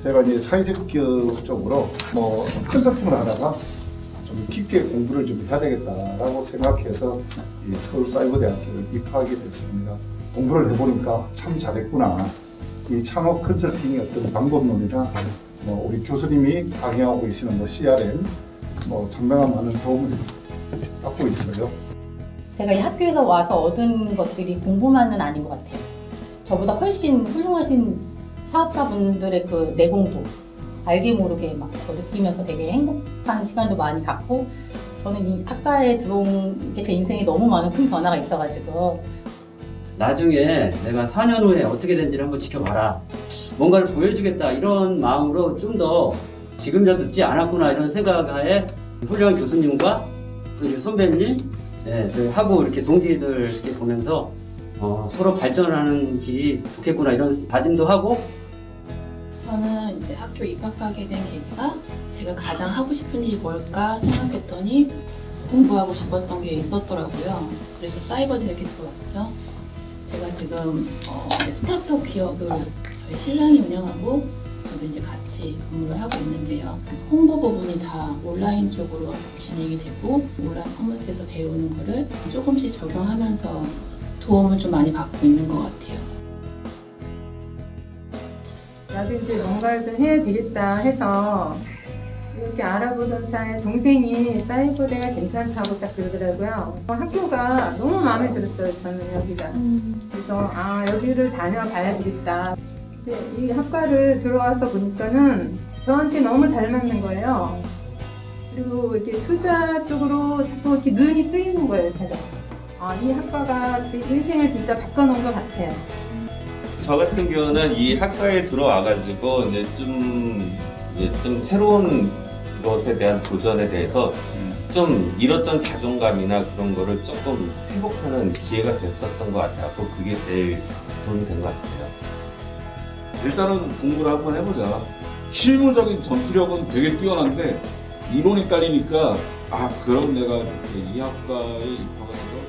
제가 이제 사회적 쪽으로 뭐 컨설팅을 하다가 좀 깊게 공부를 좀 해야 되겠다라고 생각해서 이 서울사이버대학교를 입학하게 됐습니다. 공부를 해보니까 참 잘했구나. 이 창업 컨설팅의 어떤 방법론이나 뭐 우리 교수님이 강의하고 계시는 뭐 CRM 뭐 상당한 많은 도움을 받고 있어요. 제가 이 학교에서 와서 얻은 것들이 공부만은 아닌 것 같아요. 저보다 훨씬 훌륭하신 사업가분들의 그 내공도 알게 모르게 막 저 느끼면서 되게 행복한 시간도 많이 갖고 저는 이 학과에 들어온 게 제 인생에 너무 많은 큰 변화가 있어가지고 나중에 내가 4년 후에 어떻게 된지를 한번 지켜봐라. 뭔가를 보여주겠다 이런 마음으로 좀 더 지금 저 늦지 않았구나 이런 생각하에 훌륭한 교수님과 또 선배님 예, 그 하고 이렇게 동기들 이렇게 보면서 어, 서로 발전하는 길이 좋겠구나 이런 다짐도 하고 저는 이제 학교 입학하게 된 계기가 제가 가장 하고 싶은 일이 뭘까 생각했더니 공부하고 싶었던 게 있었더라고요. 그래서 사이버 대학에 들어왔죠. 제가 지금 어, 스타트업 기업을 저희 신랑이 운영하고 저도 이제 같이 근무를 하고 있는 게요. 홍보 부분이 다 온라인 쪽으로 진행이 되고 온라인 커머스에서 배우는 거를 조금씩 적용하면서 도움을 좀 많이 받고 있는 것 같아요. 나도 이제 뭔가를 좀 해야 되겠다 해서 이렇게 알아보던 차에 동생이 사이버대가 괜찮다고 딱 그러더라고요. 어, 학교가 너무 마음에 들었어요, 저는 여기가. 그래서 아, 여기를 다녀봐야 되겠다. 이 학과를 들어와서 보니까는 저한테 너무 잘 맞는 거예요. 그리고 이렇게 투자 쪽으로 자꾸 이렇게 눈이 뜨이는 거예요, 제가. 아, 이 학과가 제 인생을 진짜 바꿔놓은 것 같아요. 저 같은 경우는 이 학과에 들어와가지고 이제 좀 이제 좀 새로운 것에 대한 도전에 대해서 좀 잃었던 자존감이나 그런 거를 조금 회복하는 기회가 됐었던 것 같아요. 그 그게 제일 도움이 된 것 같아요. 일단은 공부를 한번 해보자. 실무적인 전투력은 되게 뛰어난데 이론이 깔리니까 아 그럼 내가 이제 이 학과에 입학해서